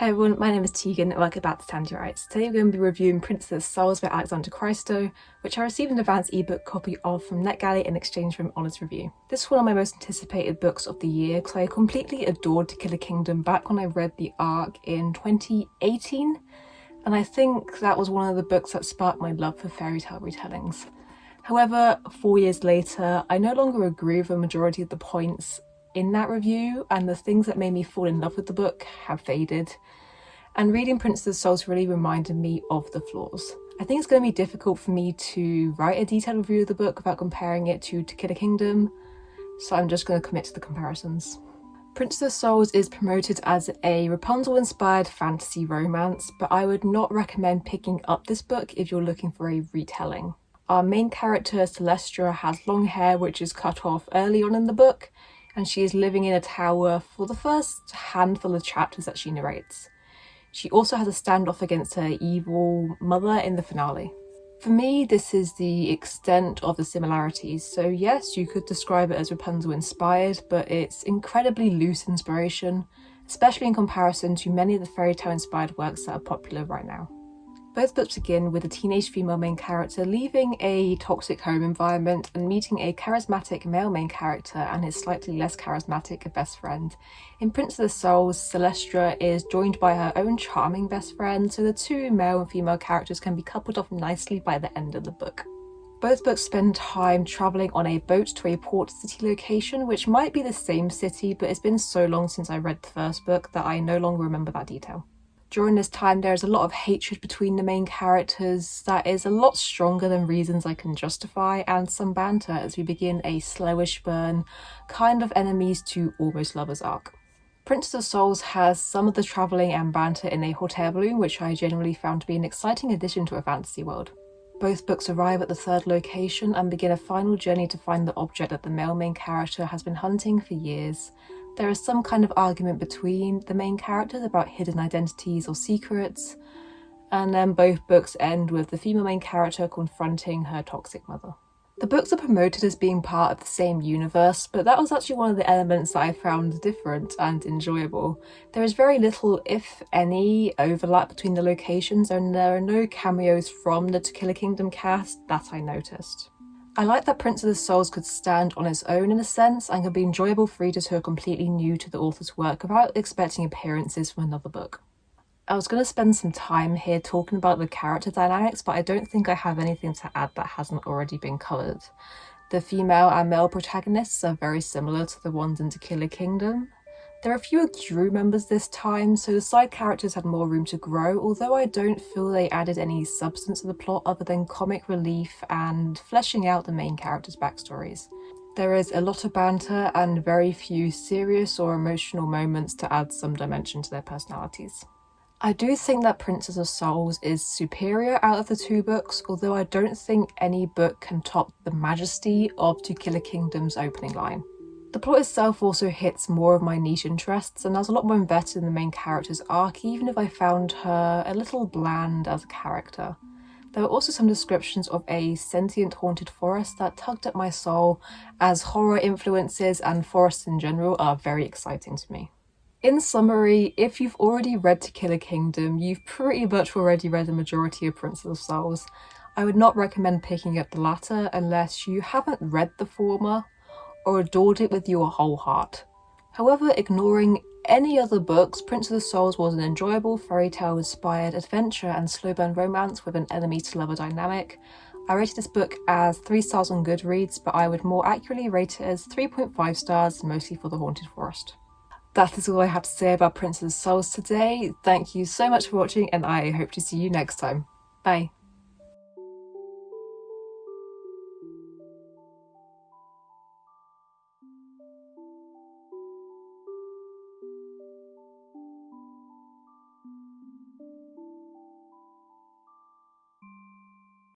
Hey everyone, my name is Tegan and welcome back to Tandy Writes. Today we're going to be reviewing Princess Souls by Alexandra Christo, which I received an advance ebook copy of from NetGalley in exchange for an honest review. This is one of my most anticipated books of the year because I completely adored To Kill a Kingdom back when I read the arc in 2018 and I think that was one of the books that sparked my love for fairy tale retellings. However, four years later, I no longer agree with a majority of the points in that review and the things that made me fall in love with the book have faded. And reading Princess of Souls really reminded me of the flaws. I think it's going to be difficult for me to write a detailed review of the book without comparing it to To Kill a Kingdom, so I'm just going to commit to the comparisons. Princess of Souls is promoted as a Rapunzel-inspired fantasy romance, but I would not recommend picking up this book if you're looking for a retelling. Our main character, Selestra, has long hair which is cut off early on in the book, and she is living in a tower for the first handful of chapters that she narrates. She also has a standoff against her evil mother in the finale. For me, this is the extent of the similarities, so yes, you could describe it as Rapunzel inspired, but it's incredibly loose inspiration, especially in comparison to many of the fairy tale inspired works that are popular right now. Both books begin with a teenage female main character leaving a toxic home environment and meeting a charismatic male main character and his slightly less charismatic best friend. In Princess of Souls, Selestra is joined by her own charming best friend, so the two male and female characters can be coupled off nicely by the end of the book. Both books spend time travelling on a boat to a port city location, which might be the same city, but it's been so long since I read the first book that I no longer remember that detail. During this time, there is a lot of hatred between the main characters that is a lot stronger than reasons I can justify, and some banter as we begin a slowish burn, kind of enemies to almost lovers arc. Princess of Souls has some of the travelling and banter in a hot air balloon, which I generally found to be an exciting addition to a fantasy world. Both books arrive at the third location and begin a final journey to find the object that the male main character has been hunting for years, there is some kind of argument between the main characters about hidden identities or secrets, and then both books end with the female main character confronting her toxic mother. The books are promoted as being part of the same universe, but that was actually one of the elements that I found different and enjoyable. There is very little, if any, overlap between the locations and there are no cameos from the To Kill a Kingdom cast that I noticed. I like that Princess of Souls could stand on its own in a sense and could be enjoyable for readers who are completely new to the author's work without expecting appearances from another book. I was going to spend some time here talking about the character dynamics, but I don't think I have anything to add that hasn't already been covered. The female and male protagonists are very similar to the ones in To Kill a Kingdom, there are fewer crew members this time, so the side characters had more room to grow, although I don't feel they added any substance to the plot other than comic relief and fleshing out the main characters' backstories. There is a lot of banter and very few serious or emotional moments to add some dimension to their personalities. I do think that Princess of Souls is superior out of the two books, although I don't think any book can top the majesty of To Kill a Kingdom's opening line. The plot itself also hits more of my niche interests and I was a lot more invested in the main character's arc even if I found her a little bland as a character. There were also some descriptions of a sentient haunted forest that tugged at my soul as horror influences and forests in general are very exciting to me. In summary, if you've already read To Kill a Kingdom, you've pretty much already read the majority of Princess of Souls. I would not recommend picking up the latter unless you haven't read the former or adored it with your whole heart. However, ignoring any other books, Princess of Souls was an enjoyable fairy tale inspired adventure and slow burn romance with an enemy to lover dynamic. I rated this book as 3 stars on Goodreads, but I would more accurately rate it as 3.5 stars, mostly for The Haunted Forest. That is all I have to say about Princess of Souls today. Thank you so much for watching and I hope to see you next time. Bye.